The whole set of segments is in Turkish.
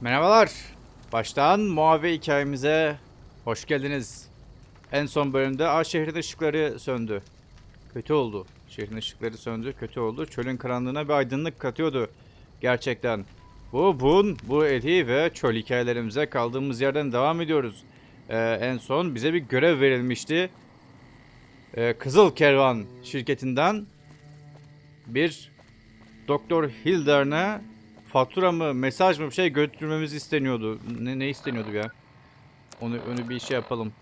Merhabalar. Baştan Muave hikayemize hoş geldiniz. En son bölümde A şehrin ışıkları söndü. Kötü oldu. Şehrin ışıkları söndü, kötü oldu. Çölün karanlığına bir aydınlık katıyordu. Gerçekten. Bu Bun, bu Eti ve çöl hikayelerimize kaldığımız yerden devam ediyoruz. Ee, en son bize bir görev verilmişti. Ee, Kızıl Kervan şirketinden bir Doktor Hilder'ne fatura mı, mesaj mı bir şey götürmemiz isteniyordu. Ne, ne isteniyordu ya? Onu, onu bir şey yapalım.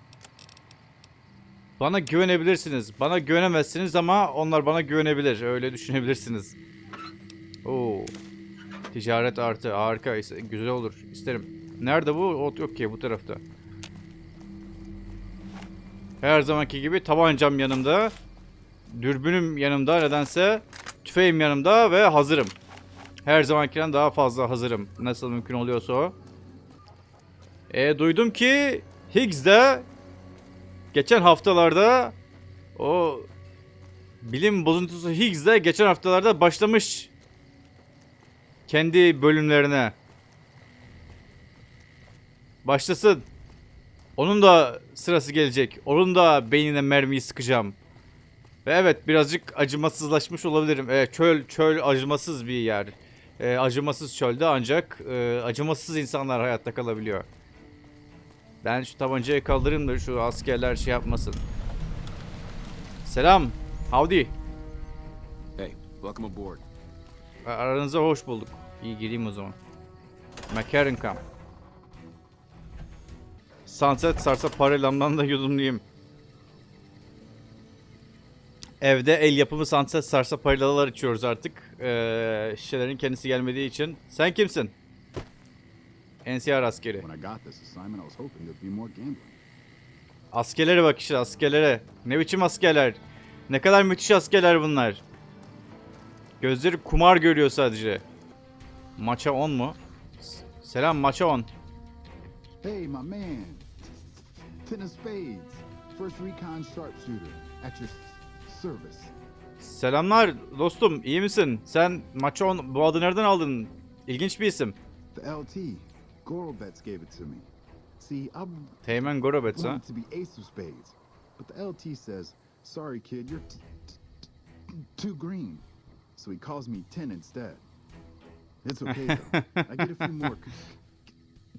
Bana güvenebilirsiniz. Bana güvenemezsiniz ama onlar bana güvenebilir. Öyle düşünebilirsiniz. Oo. Ticaret artı. Harika. Güzel olur. İsterim. Nerede bu? Ot yok ki bu tarafta. Her zamanki gibi tabancam yanımda. Dürbünüm yanımda nedense. Tüfeğim yanımda ve hazırım. Her zamankinden daha fazla hazırım. Nasıl mümkün oluyorsa o. E, duydum ki Higgs'de geçen haftalarda o bilim bozuntusu Higgs'de geçen haftalarda başlamış kendi bölümlerine. Başlasın. Onun da sırası gelecek. Onun da beynine mermiyi sıkacağım. Ve evet birazcık acımasızlaşmış olabilirim. Evet, çöl çöl acımasız bir yer. Ee, acımasız çölde ancak e, acımasız insanlar hayatta kalabiliyor. Ben şu tabancayı kaldırayım da şu askerler şey yapmasın. Selam. Howdy. Hey, welcome aboard. Aranıza hoş bulduk. İyi gireyim o zaman. McCarran Camp. Sunset sarsa parelamdan da yudumlayayım. Evde el yapımı sunset sarsa paralalar içiyoruz artık. Ee, şişelerin kendisi gelmediği için. Sen kimsin? NCR askeri. Askerlere bak işte askerlere. Ne biçim askerler. Ne kadar müthiş askerler bunlar. Gözleri kumar görüyor sadece. Maça 10 mu? Selam maça 10. Hey, my man. Ten of Spades, First Recon Sharpshooter, at your. Selamlar dostum iyi misin? Sen maça 10 bu adı nereden aldın? İlginç bir isim. The LT, Gorobets gave it to me. See, I'm Teğmen Gorobets ha. wanted to be Ace of Spades, but the LT says, "Sorry, kid, you're too green." So he calls me Ten instead. It's okay though. I get a few more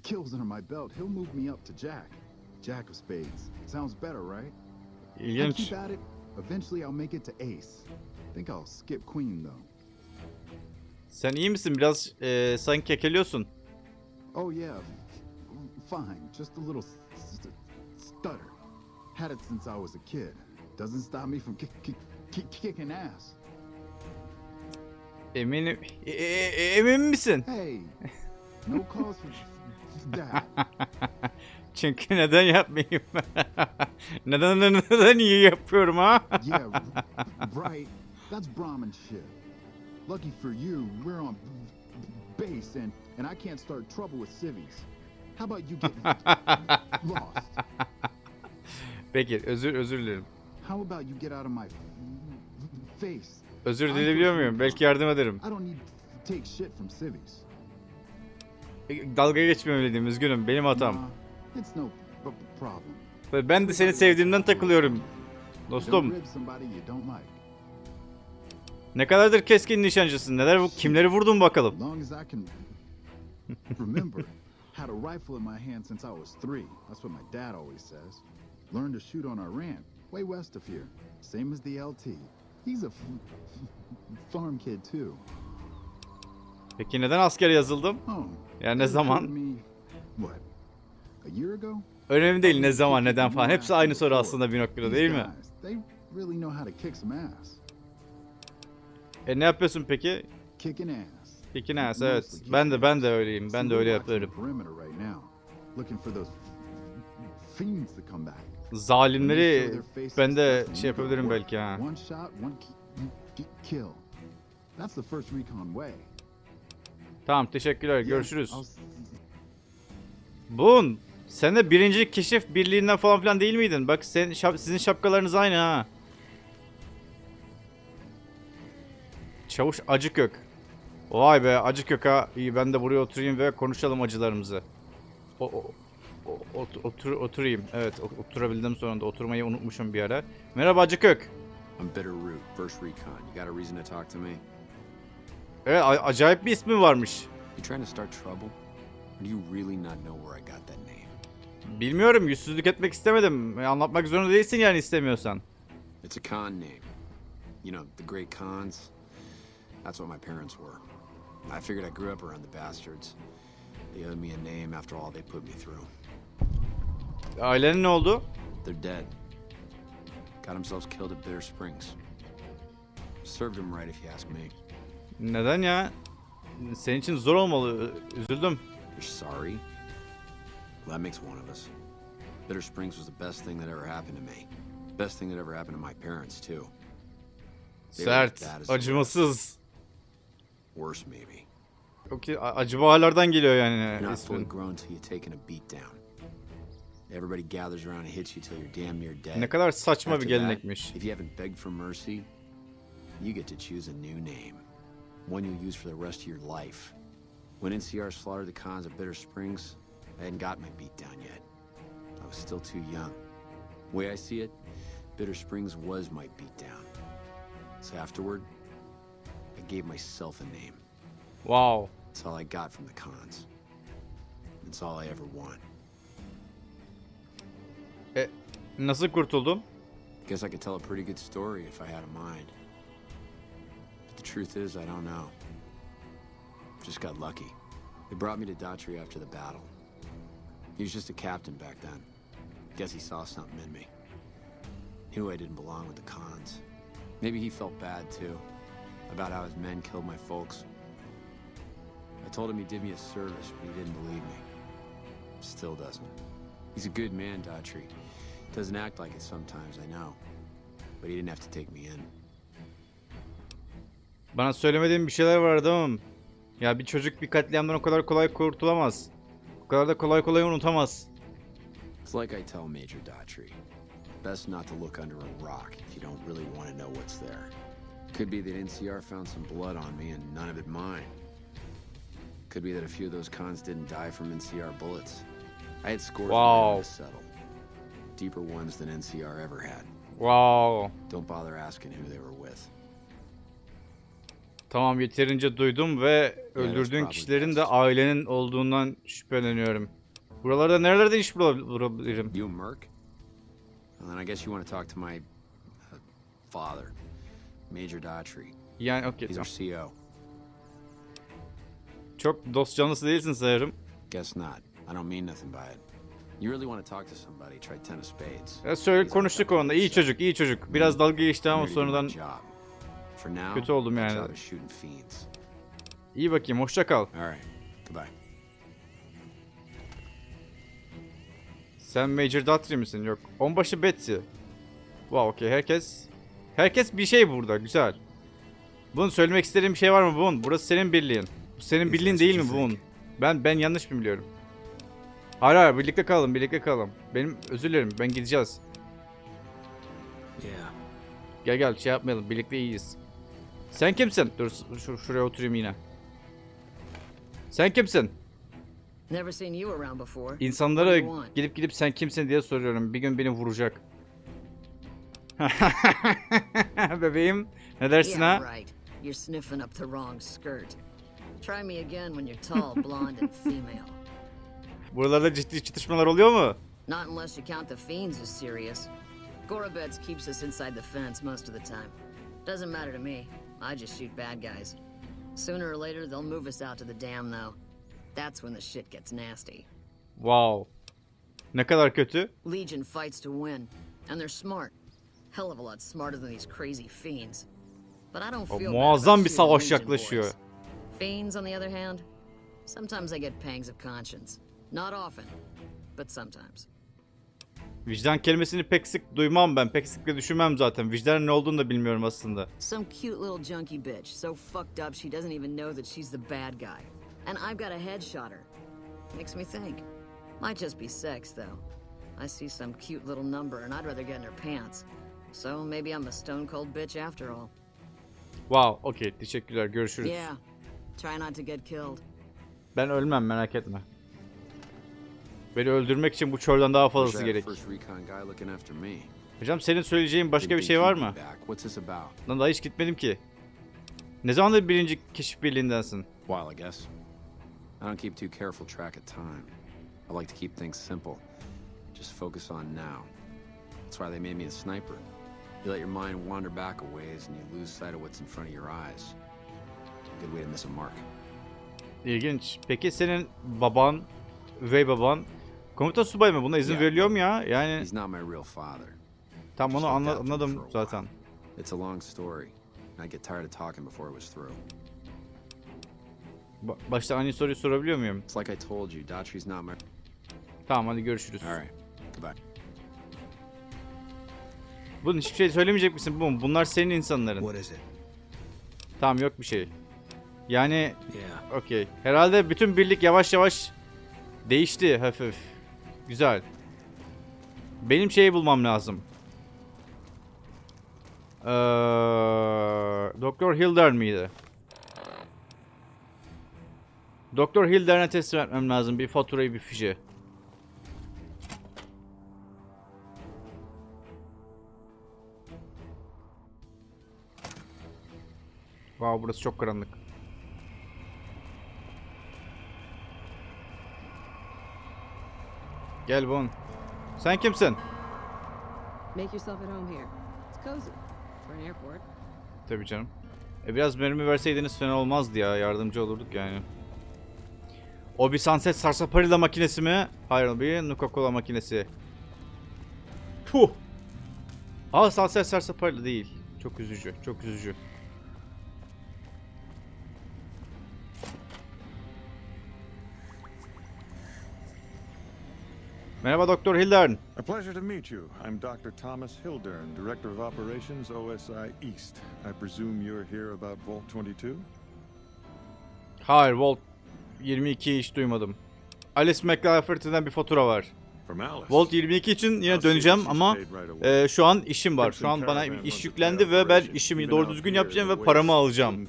kills under my belt. He'll move me up to Jack. Jack of Spades. Sounds better, right? I İlginç. keep at it. Eventually, I'll make it to Ace. Think I'll skip Queen though. Sen iyi misin? Biraz e, sanki kekeliyorsun. Oh yeah, fine. Just a little stutter. Had it since I was a kid. Doesn't stop me from kick, kick, kick, kicking ass. Eminim. E- e- e- emin misin? Hey, no cause for that. Çünkü neden yapmayayım? neden neden iyi yapıyorum ha? Yeah, right. That's Brahmin shit. Lucky for you, we're on base and and I can't start trouble with civvies. How about you get lost? Peki özür özür dilerim. How about you get out of my face? Özür dileyebiliyor muyum? Belki yardım ederim. I don't need to take shit from civvies. E, Dalga geçmemeliydim üzgünüm benim hatam. İt's no problem. Ve Ben de seni sevdiğimden takılıyorum. Dostum ne kadardır keskin nişancısın? Neler kimleri vurdun bakalım? Had a rifle in my hand since I was three. That's what my dad always says. Learned to shoot on our ranch, way west of here. Same as the LT. He's a farm kid too. Peki neden askere yazıldım? Oh. Ya ne zaman? What? Önemli değil ne zaman neden falan. Hepsi aynı soru aslında bir noktada değil mi? E ne yapıyorsun peki? Kicking ass. Evet. Ben de ben de öyleyim. Ben de öyle they Zalimleri ben de şey yapabilirim belki ha. Tamam teşekkürler. Görüşürüz. Bun sen de birinci keşif birliğinden falan filan değil miydin? Bak sen şap- sizin şapkalarınız aynı ha. Çavuş Acıkök. Vay be acı köka. İyi ben de buraya oturayım ve konuşalım acılarımızı. O, o- o- ot- otur, oturayım. Evet oturabildim sonunda. Oturmayı unutmuşum bir ara. Merhaba acı kök. I'm Bitter Root, First Recon. You got a reason to talk to me? Evet acayip bir ismi varmış. You trying to start trouble? Or do you really not know where I got that name? Bilmiyorum yüzsüzlük etmek istemedim. E, Anlatmak zorunda değilsin yani istemiyorsan. It's a con name. You know, the great cons. That's what my parents were. I figured I grew up around the bastards. They owed me a name after all they put me through. Ailenin ne oldu? They're dead. Got themselves killed at Bitter Springs. Served them right if you ask me. Neden ya? Senin için zor olmalı. Üzüldüm. You're sorry? Well, that makes one of us. Bitter Springs was the best thing that ever happened to me. Best thing that ever happened to my parents, too. Sert, is- acımasız. Worse, maybe. Okay, a- acı baharlardan geliyor You're yani not fully grown till you've taken a beat down. Everybody gathers around and hits you till you're damn near dead. Ne kadar saçma bir that, gelenekmiş. If you haven't begged for mercy, you get to choose a new name. One you'll use for the rest of your life. When NCR slaughtered the cons of Bitter Springs, I hadn't got my beat down yet. I was still too young. way I see it, Bitter Springs was my beat down. So afterward, I gave myself a name. Wow. That's all I got from the cons. That's all I ever want. E, nasıl kurtuldun? Guess I could tell a pretty good story if I had a mind. But the truth is, I don't know. Just got lucky. They brought me to Daughtry after the battle. He was just a captain back then. Guess he saw something in me. Knew I didn't belong with the cons. Maybe he felt bad too, about how his men killed my folks. I told him he did me a service, but he didn't believe me. Still doesn't. He's a good man, Daughtry. Doesn't act like it sometimes, I know. But he didn't have to take me in. Bana söylemediğin bir şeyler vardı ama ya bir çocuk bir katliamdan o kadar kolay kurtulamaz. Kadar da kolay kolay unutamaz. It's like I tell Major Daughtry. Best not to look under a rock if you don't really want to know what's there. Could be that NCR found some blood on me and none of it mine. Could be that a few of those cons didn't die from NCR bullets. I had scores Wow. of them to settle. Deeper ones than NCR ever had. Wow. Don't bother asking who they were with. Tamam yeterince duydum ve öldürdüğün kişilerin de ailenin olduğundan şüpheleniyorum. Buralarda nerelerde iş bulab- bulabilirim? You merc? Well, then I guess you want to talk to my uh, father, Major Daughtry. Yani okey He's our CO. Çok dost canlısı değilsin sanırım. Guess not. I don't mean nothing by it. You really want to talk to somebody, try ten of spades. Ya söyle konuştuk onunla. İyi çocuk, iyi çocuk. Biraz dalga geçti ama sonradan kötü oldum yani. iyi bakayım. Hoşça kal. All right. Goodbye. Sen Major Dutry misin? Yok. Onbaşı Betsy. Wow, okey. Herkes herkes bir şey burada. Güzel. Bunun söylemek istediğin bir şey var mı bunun? Burası senin birliğin. Bu senin birliğin değil mi think. Ben ben yanlış mı biliyorum? Hayır hayır birlikte kalalım birlikte kalalım. Benim özür dilerim ben gideceğiz. Yeah. Gel gel şey yapmayalım birlikte iyiyiz. Sen kimsin? Dur şu, şuraya oturayım yine. Sen kimsin? İnsanlara gidip gidip sen kimsin diye soruyorum. Bir gün beni vuracak. Bebeğim ne dersin ha? You're sniffing up the wrong skirt. Try me again when you're tall, blonde, and female. Buralarda ciddi çatışmalar oluyor mu? Not unless you count the fiends as serious. Gorobets keeps us inside the fence most of the time. Doesn't matter to me. I just shoot bad guys. Sooner or later, they'll move us out to the dam, though. That's when the shit gets nasty. Wow. Ne kadar kötü? Legion fights to win, and they're smart. Hell of a lot smarter than these crazy fiends. But I don't oh, feel bad muazzam bir savaş yaklaşıyor. Fiends, on the other hand, sometimes I get pangs of conscience. Not often, but sometimes. Vicdan kelimesini pek sık duymam ben. Pek sık da düşünmem zaten. Vicdanın ne olduğunu da bilmiyorum aslında. Some cute little junkie bitch, so fucked up she doesn't even know that she's the bad guy. And I've got a headshot her. Makes me think. Might just be sex, though. I see some cute little number and I'd rather get in her pants. So maybe I'm a stone cold bitch after all. Wow, okey. Teşekkürler. Görüşürüz. Yeah. Try not to get killed. Ben ölmem merak etme. Beni öldürmek için bu çölden daha fazlası gerek. Hocam senin söyleyeceğin başka bir şey var mı? Lan daha hiç gitmedim ki. Ne zamandır birinci keşif birliğindensin? While, I guess. I don't keep too careful track of time. I like to keep things simple. Just focus on now. That's why they made me a sniper. You let your mind wander back a ways and you lose sight of what's in front of your eyes. Good way to miss a mark. İlginç. Peki senin baban, üvey baban komuta subay mı? Buna izin Ya. veriliyor mu ya? Yani He's not my real father. tam onu anla- anladım zaten. It's a long story. and I get tired of talking before it was through. Ba- başta aynı soruyu sorabiliyor muyum? It's like I told you, Daughtry's not my. Tamam hadi görüşürüz. All right. Goodbye. Bunun hiçbir şey söylemeyecek misin? Bu Bunlar senin insanların. What is it? Tamam yok bir şey. Yani Yeah. okey. Herhalde bütün birlik yavaş yavaş değişti hafif. Güzel. Benim şeyi bulmam lazım. Ee, Doktor Hildern miydi? Doktor Hildern'e teslim etmem lazım. Bir faturayı bir fişi. Wow burası çok karanlık. Gel Bon. Sen kimsin? Make yourself at home here. It's cozy for an airport. Tabii canım. E biraz mermi verseydiniz fena olmazdı ya. Yardımcı olurduk yani. O bir Sunset Sarsaparilla makinesi mi? Hayır bir Nuka-Cola makinesi. Puh. Aa Sunset Sarsaparilla değil. Çok üzücü. Çok üzücü. Merhaba Doktor Hildern. A pleasure to meet you. I'm Dr. Thomas Hildern, Director of Operations, OSI East. I presume you're here about Vault 22? Hayır Volt 22 hiç duymadım. Alice McLafferty'den bir fatura var. Volt 22 için yine döneceğim ama e, şu an işim var. Şu an bana iş yüklendi ve ben işimi doğru düzgün yapacağım ve paramı alacağım.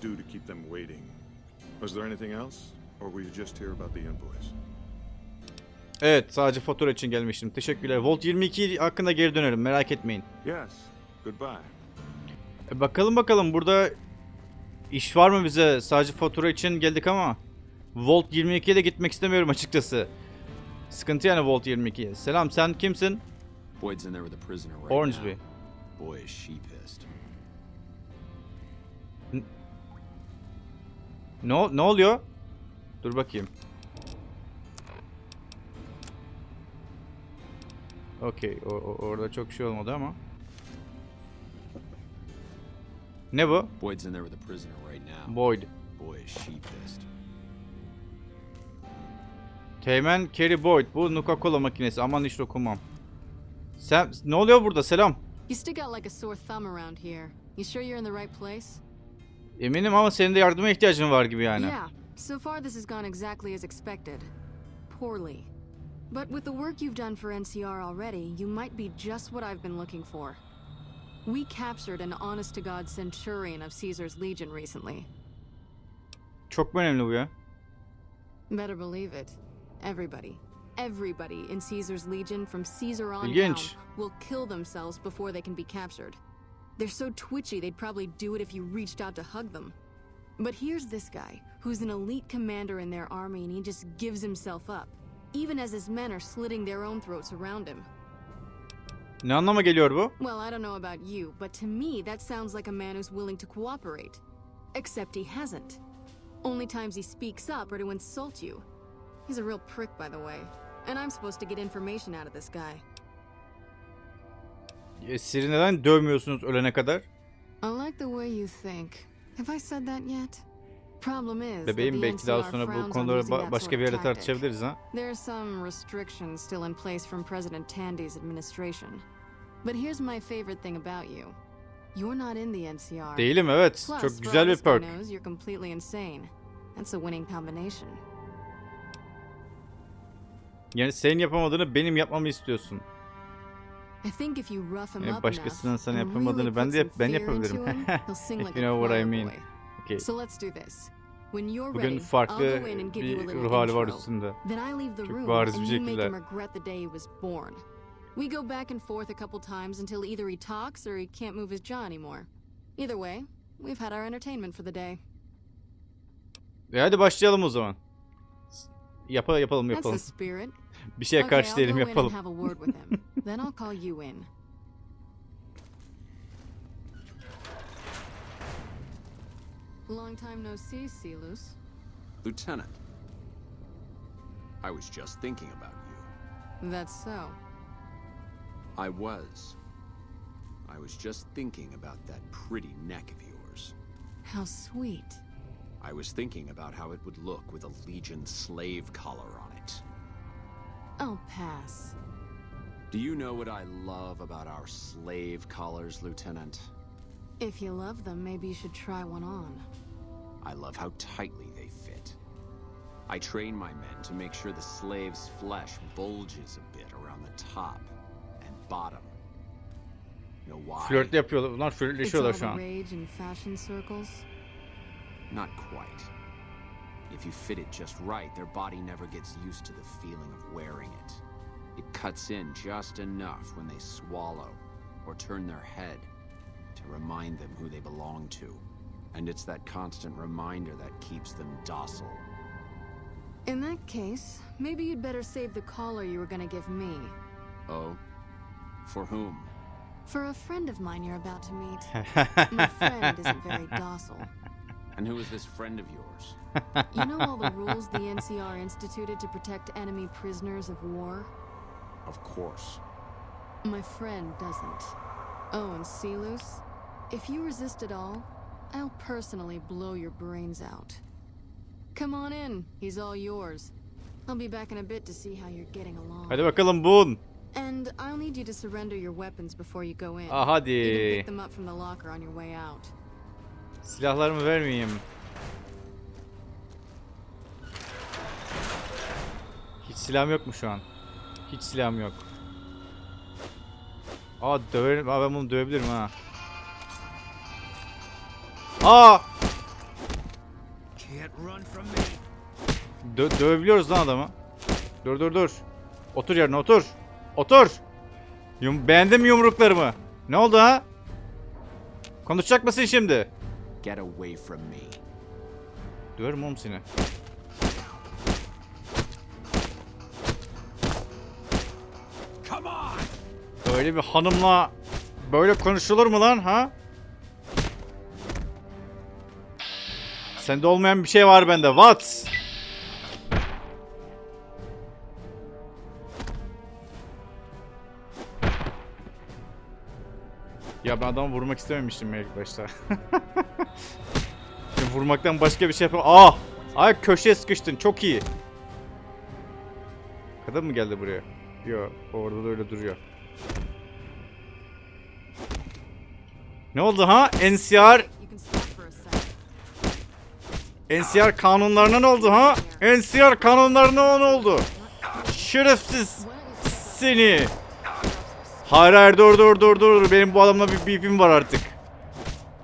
Evet sadece fatura için gelmiştim. Teşekkürler. Volt 22 hakkında geri dönerim merak etmeyin. Yes. Goodbye. E, bakalım bakalım burada iş var mı bize? Sadece fatura için geldik ama Volt 22'ye de gitmek istemiyorum açıkçası. Sıkıntı yani Volt 22. Selam sen kimsin? Boyd's in there with a prisoner right Ormsby. now. Boy, is she pissed. Ne, ol- ne oluyor? Dur bakayım. Okey. orada çok şey olmadı ama. Ne bu? Boyd's in there with a prisoner right now. Boyd. Boy, is she pissed. Teğmen Kerry Boyd. Bu Nuka-Cola makinesi. Aman hiç dokunmam. Sen ne oluyor burada? Selam. You stick out like a sore thumb around here. You sure you're in the right place? Eminim ama senin de yardıma ihtiyacın var gibi yani. Yeah. So far, this has gone exactly as expected. Poorly. But with the work you've done for NCR already, you might be just what I've been looking for. We captured an honest to God centurion of Caesar's Legion recently. Çok mu önemli bu ya? Better believe it. Everybody, everybody in Caesar's Legion from Caesar on down will kill themselves before they can be captured. They're so twitchy they'd probably do it if you reached out to hug them. But here's this guy, who's an elite commander in their army and he just gives himself up, even as his men are slitting their own throats around him. Ne anlama geliyor bu? Well, I don't know about you, but to me that sounds like a man who's willing to cooperate. Except he hasn't. Only times he speaks up are to insult you. He's a real prick, by the way. And I'm supposed to get information out of this guy. E, Siri neden dövmüyorsunuz ölene kadar? I like the way you think. Have I said that yet? Problem is, that Bebeğim belki daha sonra bu konuları ba- başka bir yerde tartışabiliriz ha. Some restrictions still in place from President Tandy's administration. But here's my favorite thing about you. You're not in the NCR. Değilim evet. Çok güzel bir perk. you're completely insane. That's a winning combination. Yani senin yapamadığını benim yapmamı istiyorsun. I think if you rough him Yani up başkasının sana yapamadığını ben de yap- ben yapabilirim. If you know what I mean. Boy. Okay. So let's do this. When you're Bugün farklı bir ruh hali var üstünde. Çok bariz bir şekilde. We go back and forth a couple times until either he talks or he can't move his jaw anymore. Either way, we've had our entertainment for the day. E hadi başlayalım o zaman. Yapa yapalım yapalım. the spirit. Bir şeye karşı I'll değilim yapalım. Long time no see, Silus. Lieutenant. I was just thinking about you. That's so. I was. I was just thinking about that pretty neck of yours. How sweet. I was thinking about how it would look with a Legion slave collar on it. I'll pass. Do you know what I love about our slave collars, Lieutenant? If you love them, maybe you should try one on. I love how tightly they fit. I train my men to make sure the slave's flesh bulges a bit around the top and bottom. Know why? Flört yapıyorlar. Bunlar It's all flörtleşiyorlar şu an. rage in fashion circles. Not quite. If you fit it just right, their body never gets used to the feeling of wearing it. It cuts in just enough when they swallow or turn their head to remind them who they belong to. And it's that constant reminder that keeps them docile. In that case, maybe you'd better save the collar you were gonna give me. Oh? For whom? For a friend of mine you're about to meet. My friend isn't very docile. And who is this friend of yours? You know all the rules the NCR instituted to protect enemy prisoners of war? Of course. My friend doesn't. Oh, and Celus, if you resist at all, I'll personally blow your brains out. Come on in, he's all yours. I'll be back in a bit to see how you're getting along. Hadi bakalım bun. And I'll need you to surrender your weapons before you go in. Ah You can hadi. pick them up from the locker on your way out. Silahlarımı vermeyeyim. Hiç silahım yok mu şu an? Hiç silahım yok. Aa döverim. Aa ben bunu dövebilirim ha. Aa! Dö dövebiliyoruz lan adamı. Dur dur dur. Otur yerine otur. Otur. Yum beğendin mi yumruklarımı? Ne oldu ha? Konuşacak mısın şimdi? Get away from me. Döverim oğlum seni. Böyle bir hanımla böyle konuşulur mu lan ha? Sende olmayan bir şey var bende. What? Ya ben adamı vurmak istememiştim ilk başta. Vurmaktan başka bir şey yapamam. Ah! Ay köşeye sıkıştın. Çok iyi. Kadın mı geldi buraya? Yok. Orada da öyle duruyor. Ne oldu ha? NCR You can stop for a sec. NCR kanunlarına ne oldu ha? NCR kanunlarına ne oldu? Şerefsiz seni. Hayır hayır dur dur dur dur. Benim bu adamla bir beefim var artık.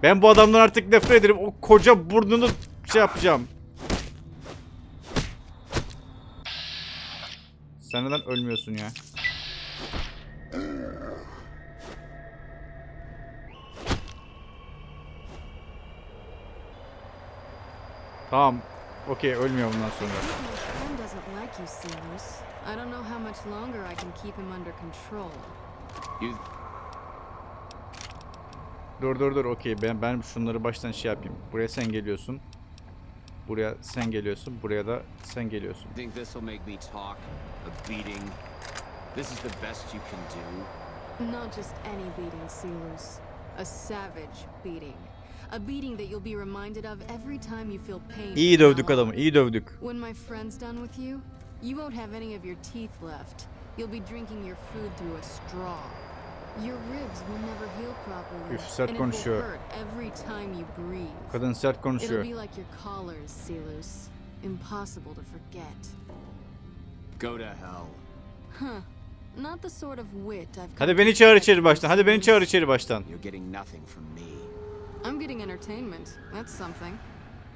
Ben bu adamdan artık nefret ederim. O koca burnunu şey yapacağım. Sen neden ölmüyorsun ya? Tamam. Okey ölmüyor bundan sonra. I don't know how much longer I can keep him under control. You Dur dur dur okey ben ben şunları baştan şey yapayım. Buraya sen geliyorsun. Buraya sen geliyorsun. Buraya da sen geliyorsun. think this will make me talk? A beating? This is the best you can do? Not just any beating, Celus. A savage beating. A beating that you'll be reminded of every time you feel pain. İyi dövdük adamı. iyi dövdük. When my friend's done with you, you won't have any of your teeth left. You'll be drinking your food through a straw. Your ribs will never heal properly. Üf, sert konuşuyor. every time you breathe. Kadın sert It'll konuşuyor. be like your collars, Celus. Impossible to forget. Go to hell. Huh. Not the sort of wit I've Hadi beni çağır içeri baştan. Hadi beni çağır içeri baştan. You're getting nothing from me. I'm getting entertainment. That's something.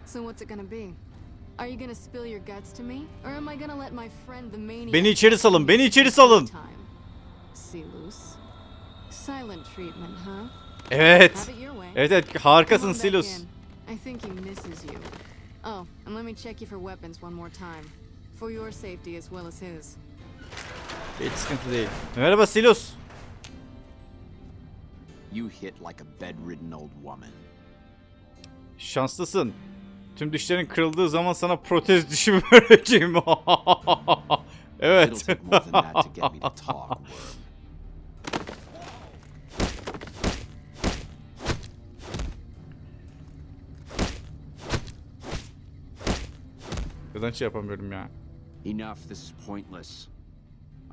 So what's it gonna be? Are you gonna spill your guts to me, or am I gonna let my friend the maniac? Beni içeri salın, beni içeri salın. Loose. Silent treatment, huh? Evet. Evet evet harikasın Silus. I think he misses you. Oh, and let me check you for weapons one more time. For your safety as well as his. Hiç sıkıntı değil. Merhaba Silus. You hit like a bedridden old woman. Şanslısın. Tüm dişlerin kırıldığı zaman sana protez dişi vereceğim. Evet. Neden şey yapamıyorum ya? Enough, this is pointless.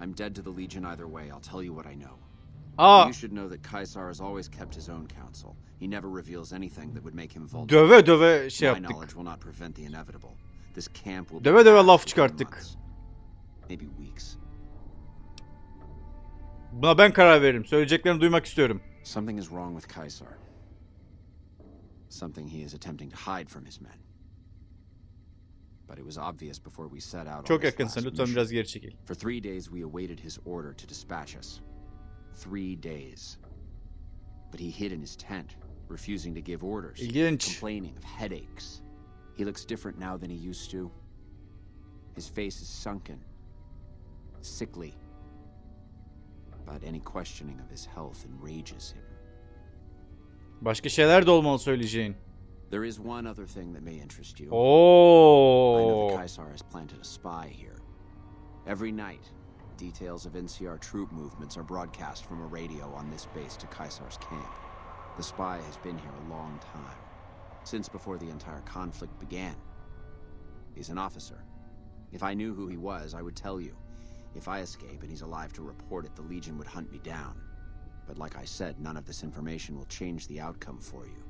I'm dead to the Legion either way, I'll tell you what I know. Aa You should know that Kaisar has always kept his own counsel. He never reveals anything that would make him vulnerable. döve döve şey My yaptık. knowledge will not prevent the inevitable. This camp will Döve döve laf çıkarttık. Maybe weeks. Buna ben karar veririm. Söyleyeceklerini duymak istiyorum. Something is wrong with Kaisar. Something he is attempting to hide from his men. But it was obvious before we set out Çok yakınsın. Lütfen biraz geri çekil. For three days, we awaited his order to dispatch us. Three days. But he hid in his tent, refusing to give orders, İlginç. complaining of headaches. He looks different now than he used to. His face is sunken, sickly. But any questioning of his health enrages him. Başka şeyler de olmalı söyleyeceğin. There is one other thing that may interest you. Oh. I know that Kaisar has planted a spy here. Every night, details of NCR troop movements are broadcast from a radio on this base to Kaisar's camp. The spy has been here a long time, since before the entire conflict began. He's an officer. If I knew who he was, I would tell you. If I escape and he's alive to report it, the Legion would hunt me down. But like I said, none of this information will change the outcome for you.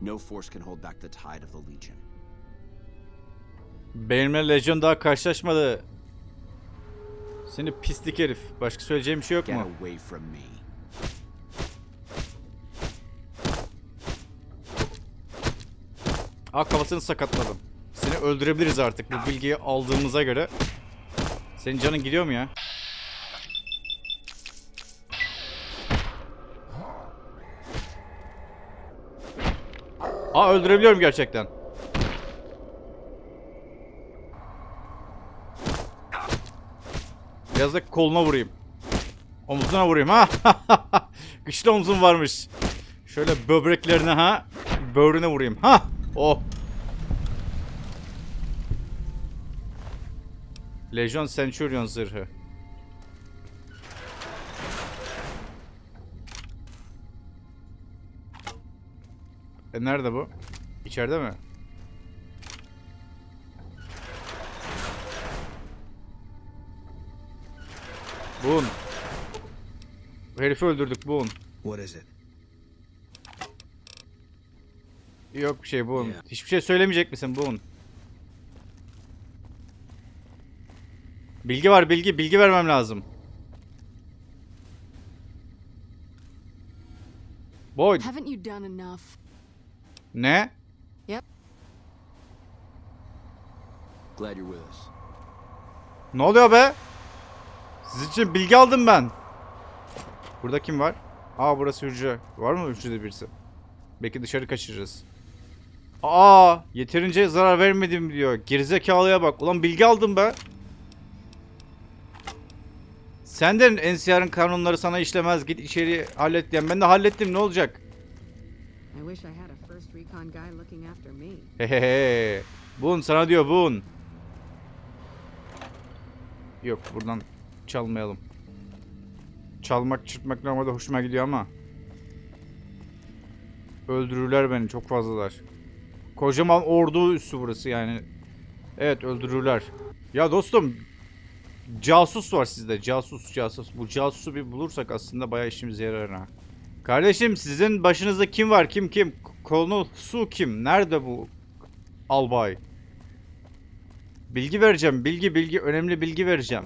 No force can hold back the tide of the Legion. Benimle Legion daha karşılaşmadı. Seni pislik herif. Başka söyleyeceğim bir şey yok mu? Aa kafasını sakatladım. Seni öldürebiliriz artık bu bilgiyi aldığımıza göre. Senin canın gidiyor mu ya? Aa öldürebiliyorum gerçekten. Da koluna vurayım. Omzuna vurayım ha. Güçlü omzum varmış. Şöyle böbreklerine ha. Böğrüne vurayım. Ha. Oh. Legion Centurion zırhı. E nerede bu? İçeride mi? Bun. Bu herifi öldürdük Bun. What is it? Yok bir şey Bun. Yeah. Hiçbir şey söylemeyecek misin Bun? Bilgi var bilgi. Bilgi vermem lazım. Boyd. Haven't you done enough? Ne? Glad you're with us. Ne oluyor be? Sizin için bilgi aldım ben. Burada kim var? Aa burası hücre. Var mı hücrede birisi? Belki dışarı kaçırırız. Aa yeterince zarar vermedim diyor. Gerizekalıya bak. Ulan bilgi aldım be. Senden NCR'ın kanunları sana işlemez. Git içeri hallet diyen. Ben de hallettim ne olacak? Hehehe. Bun sana diyor bun. Yok buradan çalmayalım. Çalmak çırpmak normalde hoşuma gidiyor ama. Öldürürler beni çok fazlalar. Kocaman ordu üssü burası yani. Evet öldürürler. Ya dostum. Casus var sizde. Casus casus. Bu casusu bir bulursak aslında bayağı işimize yarar ha. Kardeşim sizin başınızda kim var? Kim kim? Konu su kim? Nerede bu albay? Bilgi vereceğim. Bilgi bilgi. Önemli bilgi vereceğim.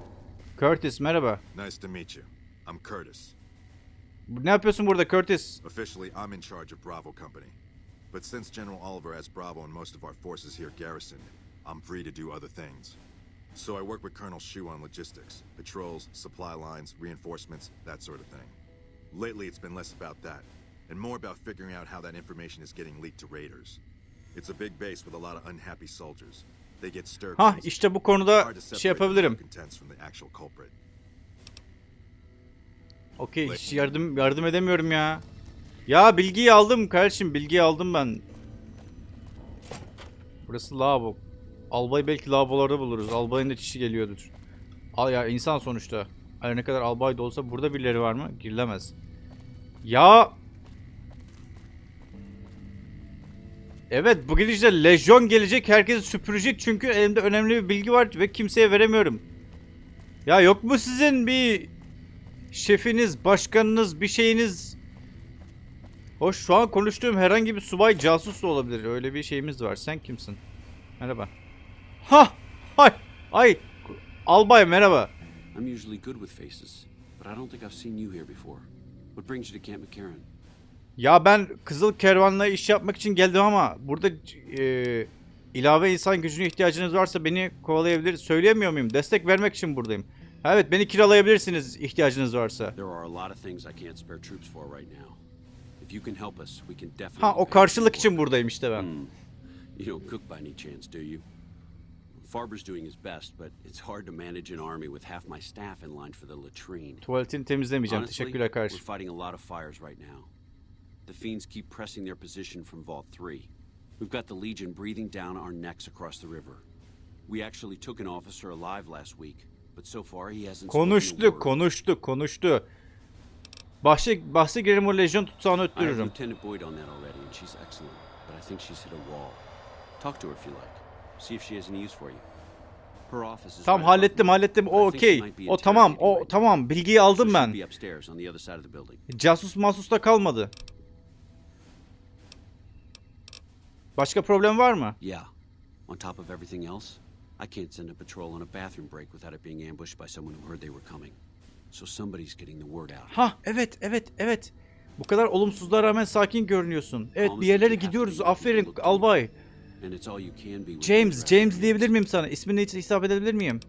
Curtis merhaba. Nice to meet you. I'm Curtis. Ne yapıyorsun burada Curtis? Officially, I'm in charge of Bravo Company. But since General Oliver has Bravo and most of our forces here garrisoned, I'm free to do other things. So I work with Colonel Shu on logistics, patrols, supply lines, reinforcements, that sort of thing. Lately, it's been less about that, and more about figuring out how that information is getting leaked to raiders. It's a big base with a lot of unhappy soldiers. Easy. işte bu konuda şey yapabilirim. Okey hiç yardım yardım edemiyorum ya. Ya bilgiyi aldım kardeşim bilgiyi aldım ben. Burası lavabo. Albay belki lavabolarda buluruz. Albayın da çişi geliyordur. Al ya insan sonuçta. Her ne kadar albay da olsa burada birileri var mı? Girilemez. Ya Evet bu gidişle lejyon gelecek herkesi süpürecek çünkü elimde önemli bir bilgi var ve kimseye veremiyorum. Ya yok mu sizin bir şefiniz, başkanınız, bir şeyiniz? Hoş şu an konuştuğum herhangi bir subay casus da olabilir. Öyle bir şeyimiz var. Sen kimsin? Merhaba. Ha! Hay! Ay! Albay merhaba. I'm usually good with faces, but I don't think I've seen you here before. What brings you to Camp McCarran? Ya ben Kızıl Kervan'la iş yapmak için geldim ama burada e, ilave insan gücüne ihtiyacınız varsa beni kovalayabilir. Söyleyemiyor muyum? Destek vermek için buradayım. Evet beni kiralayabilirsiniz ihtiyacınız varsa. Ha o karşılık için buradayım işte ben. Hmm. You don't cook by any chance, do you? Farber's doing his best, but it's hard to manage an army with half my staff in line for the latrine. Tuvaletini temizlemeyeceğim. Teşekkürler we're kardeşim. fighting a lot of fires right now. The fiends keep pressing their position from Vault 3. We've got the Legion breathing down our necks across the river. We actually took an officer alive last week, but so far he hasn't Konuştu, konuştu, konuştu. Bahse, bahse girerim o lejyon tutsağını öttürürüm. Lieutenant Boyd on that already, and she's excellent. But I think she's hit a wall. Talk to her if you like. See if she has any use for you. Her office is above hallettim hallettim. O okey. O tamam. O tamam. Bilgiyi aldım ben. be upstairs on Başka problem var mı? Yeah. On top of everything else, I can't send a patrol on a bathroom break without it being ambushed by someone who heard they were coming. So somebody's getting the word out. Ha evet evet evet. Bu kadar olumsuzluğa rağmen sakin görünüyorsun. Evet bir yerlere gidiyoruz. Aferin albay. James, James diyebilir miyim sana? İsmini hiç hitap edebilir miyim?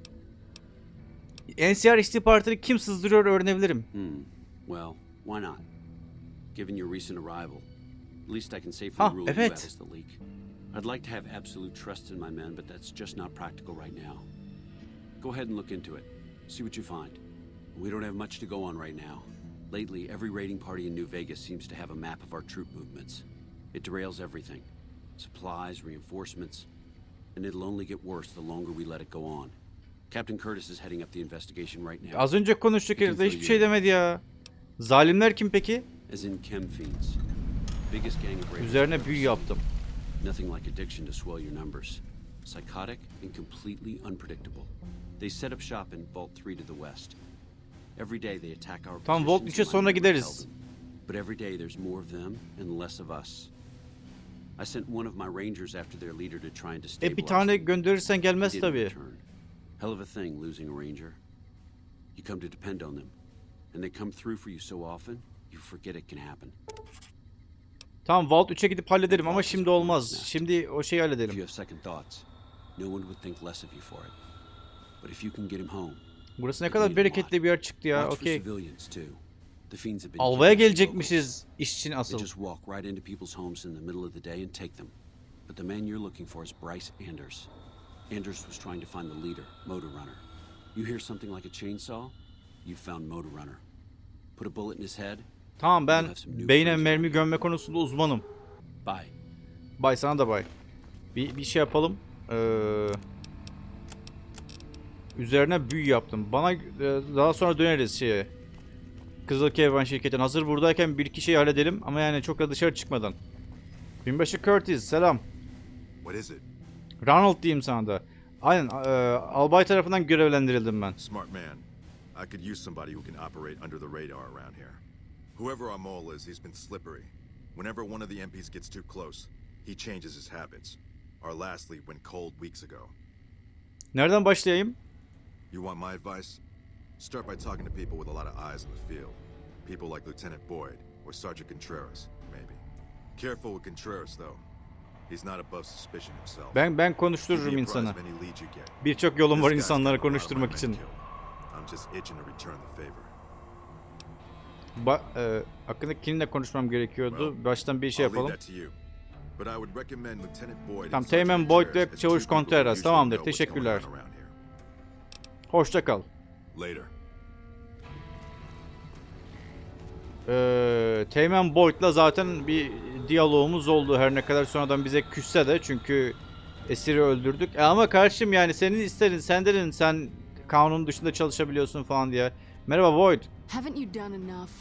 NCR istihbaratını kim sızdırıyor öğrenebilirim. Hmm. Well, why not? Given your recent arrival, least I can safely Ha, rule evet. out as the leak. I'd like to have absolute trust in my men, but that's just not practical right now. Go ahead and look into it. See what you find. We don't have much to go on right now. Lately, every raiding party in New Vegas seems to have a map of our troop movements. It derails everything. Supplies, reinforcements. And it'll only get worse the longer we let it go on. Captain Curtis is heading up the investigation right now. Az önce konuştuk herif de hiçbir şey demedi ya. Zalimler kim peki? As in chem fiends. Üzerine büyü yaptım. Nothing like addiction to swell your numbers. Psychotic and completely unpredictable. They set up shop in Vault 3 to the west. Every day they attack our Tamam, Vault positions 3'e and sonra gideriz. But every day there's more of them and less of us. I sent one of my rangers after their leader to try and destabilize E bir tane gönderirsen gelmez tabii. Hell of a thing losing a ranger. You come to depend on them, and they come through for you so often, you forget it can happen. Tamam Vault 3'e gidip hallederim ama şimdi olmaz. Şimdi o şeyi halledelim. Burası ne kadar bereketli bir yer çıktı ya. Okey. Alvaya gelecekmişiz iş için asıl. But the man you're looking for is Bryce Anders. Anders was trying to find the leader, Motor Runner. You hear something like a chainsaw? You found Motor Runner. Put a bullet in his head. Tamam ben beyne mermi gömme konusunda uzmanım. Bye. Bay sana da bay. Bir, bir şey yapalım. Ee, üzerine büyü yaptım. Bana e, daha sonra döneriz şeye. Kızıl Kervan şirketine. Hazır buradayken bir iki şey halledelim ama yani çok da dışarı çıkmadan. Binbaşı Curtis selam. What is it? Ronald diyeyim sana da. Aynen e, albay tarafından görevlendirildim ben. Smart man. I could use somebody who can operate under the radar around here. Whoever our mole is, he's been slippery. Whenever one of the MPs gets too close, he changes his habits. Our last lead went cold weeks ago. Nereden başlayayım? You want my advice? Start by talking to people with a lot of eyes in the field. People like Lieutenant Boyd or Sergeant Contreras, maybe. Careful with Contreras, though. He's not above suspicion himself. Ben ben konuştururum insanı. of any leads you get. Birçok yolum var insanları got a lot of my konuşturmak için. I'm just itching to return the favor. Ba e, hakkında kiminle konuşmam gerekiyordu? Baştan bir şey yapalım. Tamam, Teğmen Boyd ve Çavuş Contreras. Tamamdır, teşekkürler. Hoşça kal. Later. Ee, Teğmen Boyd'la zaten bir diyalogumuz oldu her ne kadar sonradan bize küsse de çünkü esiri öldürdük. E ama karşım yani senin isterin sen dedin sen kanun dışında çalışabiliyorsun falan diye. Merhaba Boyd. Haven't you done enough?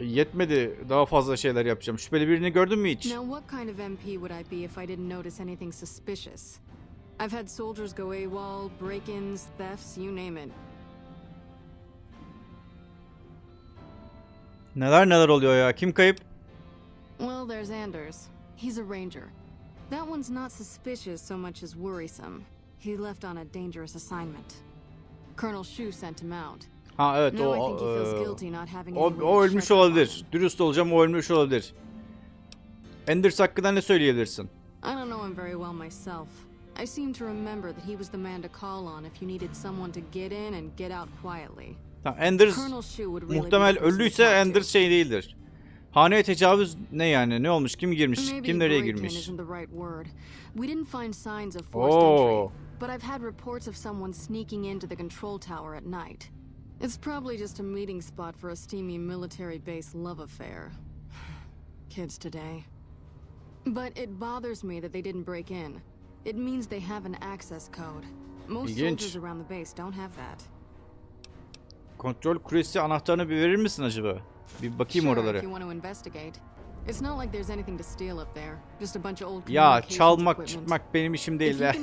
Yetmedi daha fazla şeyler yapacağım. Şüpheli birini gördün mü hiç? Now, what kind of MP would I be if I didn't notice anything suspicious? I've had soldiers go AWOL, break-ins, thefts, you name it. Neler neler oluyor ya kim kayıp? Well, there's Anders. He's a ranger. That one's not suspicious so much as worrisome. He left on a dangerous assignment. Colonel Shu sent him out. Ha evet o e, o, o to ölmüş olabilir. Dürüst olacağım o ölmüş olabilir. Enders hakkında ne söyleyebilirsin? I don't know him very well myself. I seem to remember that he was the man to call on if you needed someone to get in and get out quietly. Tamam Enders muhtemel öldüyse. Enders şey değildir. Haneye tecavüz ne yani? Ne olmuş? Kim girmiş? Kim nereye girmiş? entry, but I've had reports of someone sneaking into the control tower at night. It's probably just a meeting spot for a steamy military base love affair. Kids today. But it bothers me that they didn't break in. It means they have an access code. Most İlginç. soldiers around the base don't have that. Kontrol kulesi anahtarını bir verir misin acaba? Bir bakayım sure, oralara. if you want to investigate. It's not like there's anything to steal up there. Just a bunch of old Ya çalmak çıkmak benim işim değil hear.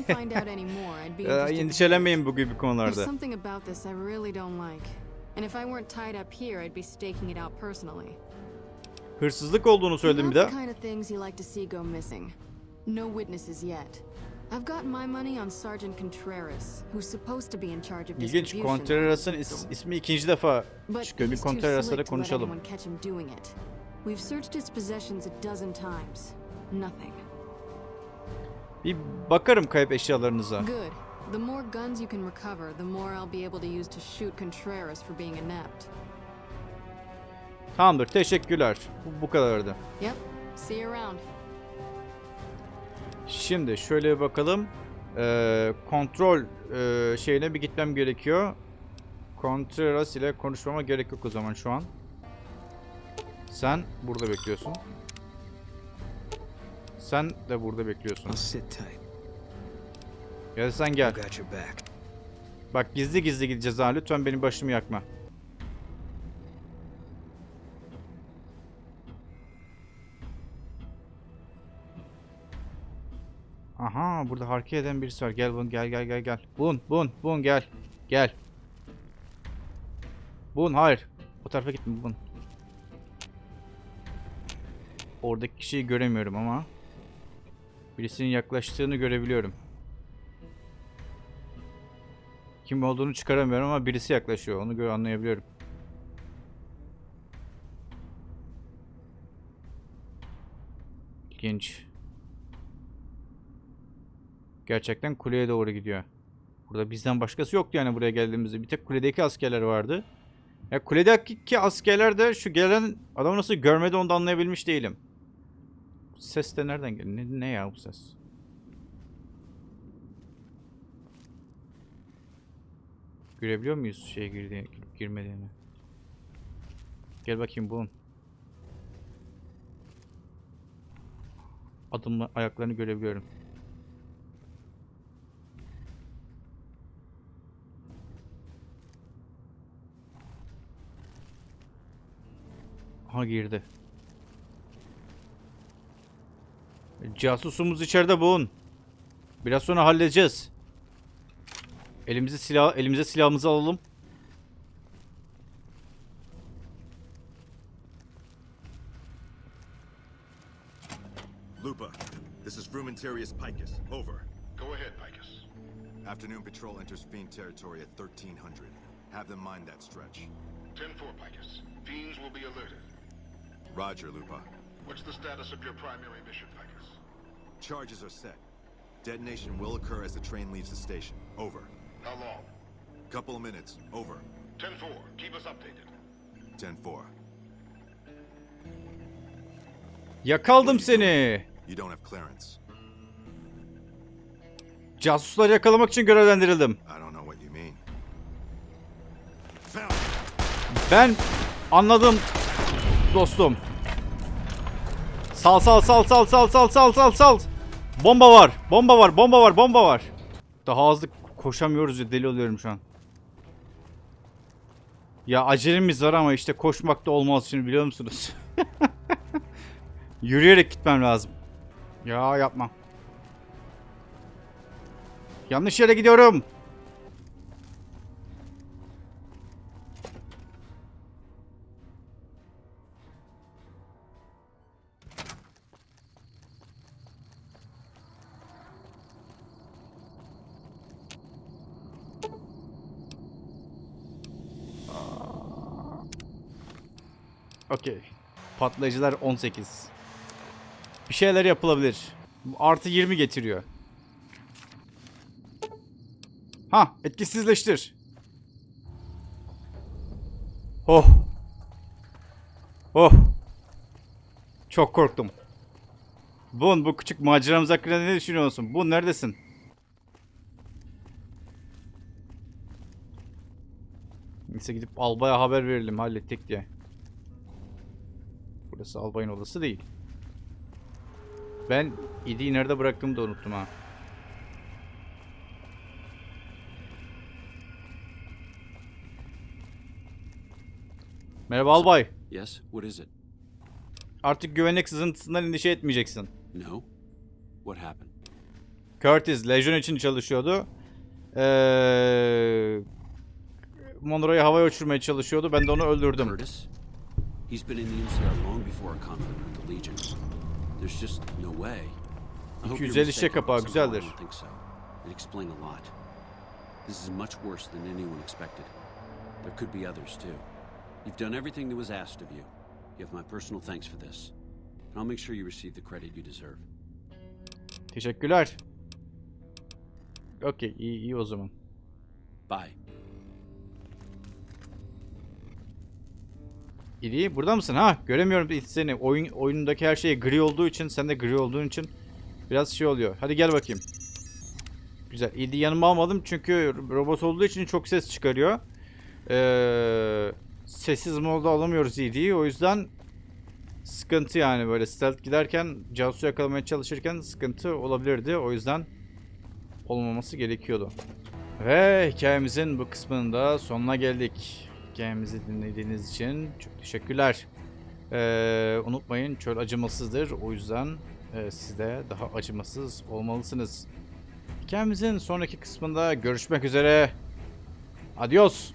endişelenmeyin bu gibi konularda. something about this I really don't like. And if I weren't tied up here, I'd be staking it out personally. Hırsızlık olduğunu söyledim bir the kind of things you like to see go missing. No witnesses yet. I've got my money on Sergeant Contreras, who's supposed to be in charge of İlginç. Contreras'ın is- ismi ikinci defa çıkıyor. Bir Contreras'la da konuşalım. We've searched his possessions a dozen times. Nothing. Bir bakarım kayıp eşyalarınıza. Good. The more guns you can recover, the more I'll be able to use to shoot Contreras for being inept. Tamamdır. Teşekkürler. Bu, bu kadardı. Yep. See you around. Şimdi şöyle bir bakalım. Ee, kontrol e, şeyine bir gitmem gerekiyor. Contreras ile konuşmama gerek yok o zaman şu an. Sen burada bekliyorsun. Sen de burada bekliyorsun. Ya da sen gel. Bak gizli gizli gideceğiz ha. Lütfen benim başımı yakma. Aha burada hareket eden birisi var. Gel bun gel gel gel gel. Bun bun bun gel. Gel. Bun hayır. O tarafa gitme bun. Oradaki kişiyi göremiyorum ama. Birisinin yaklaştığını görebiliyorum. Kim olduğunu çıkaramıyorum ama birisi yaklaşıyor. Onu göre anlayabiliyorum. İlginç. Gerçekten kuleye doğru gidiyor. Burada bizden başkası yoktu yani buraya geldiğimizde. Bir tek kuledeki askerler vardı. Ya kuledeki askerler de şu gelen adamı nasıl görmedi onu da anlayabilmiş değilim. Ses de nereden geliyor? Ne, ne ya bu ses? Görebiliyor muyuz şeye girip girmediğini? Gel bakayım bulun. Adımla ayaklarını görebiliyorum. Ha girdi. Casusumuz içeride bulun. Biraz sonra halledeceğiz. Elimizi silah elimize silahımızı alalım. Lupa, this is Frumentarius Picus. Over. Go ahead, Picus. Afternoon patrol enters Fiend territory at 1300. Have them mind that stretch. 10-4, Picus. Fiends will be alerted. Roger, Lupa. What's the status of your primary mission, Pecos? Charges are set. Detonation will occur as the train leaves the station. Over. How long? Couple of minutes. Over. 10-4. Keep us updated. 10-4. Yakaldım seni. You don't have clearance. Casusları yakalamak için görevlendirildim. I don't know what you mean. Ben anladım dostum. Sal sal sal sal sal sal sal sal sal. Bomba var. Bomba var. Bomba var. Bomba var. Daha hızlı koşamıyoruz ya deli oluyorum şu an. Ya acelemiz var ama işte koşmak da olmaz şimdi biliyor musunuz? Yürüyerek gitmem lazım. Ya yapma. Yanlış yere gidiyorum. Okey. Patlayıcılar 18. Bir şeyler yapılabilir. Artı 20 getiriyor. Ha, etkisizleştir. Oh. Oh. Çok korktum. Bun bu küçük maceramız hakkında ne düşünüyorsun? Bun neredesin? Neyse gidip albaya haber verelim hallettik diye. Burası albayın odası değil. Ben İdi'yi nerede bıraktığımı da unuttum ha. Merhaba albay. Yes? What is it? Artık güvenlik sızıntısından endişe etmeyeceksin. No? What happened? Curtis Legion için çalışıyordu. Ee, Monroe'yu havaya uçurmaya çalışıyordu. Ben de onu öldürdüm. Curtis? He's been in the MCR long before our conflict with the Legion. There's just no way. I hope you're 250 mistaken, kapağı, somehow I don't think so. It'd explain a lot. This is much worse than anyone expected. There could be others too. You've done everything that was asked of you. You have my personal thanks for this. And I'll make sure you receive the credit you deserve. Teşekkürler. Okey iyi, iyi o zaman. Bye. İyi burada mısın? Ha göremiyorum seni. Oyun oyunundaki her şey gri olduğu için sen de gri olduğun için biraz şey oluyor. Hadi gel bakayım. Güzel. İdi yanıma almadım çünkü robot olduğu için çok ses çıkarıyor. Ee, sessiz modda alamıyoruz İdi'yi. O yüzden sıkıntı yani böyle stealth giderken casusu yakalamaya çalışırken sıkıntı olabilirdi. O yüzden olmaması gerekiyordu. Ve hikayemizin bu kısmının da sonuna geldik. Hikayemizi dinlediğiniz için çok teşekkürler. Ee, unutmayın çöl acımasızdır. O yüzden e, siz de daha acımasız olmalısınız. Hikayemizin sonraki kısmında görüşmek üzere. Adios.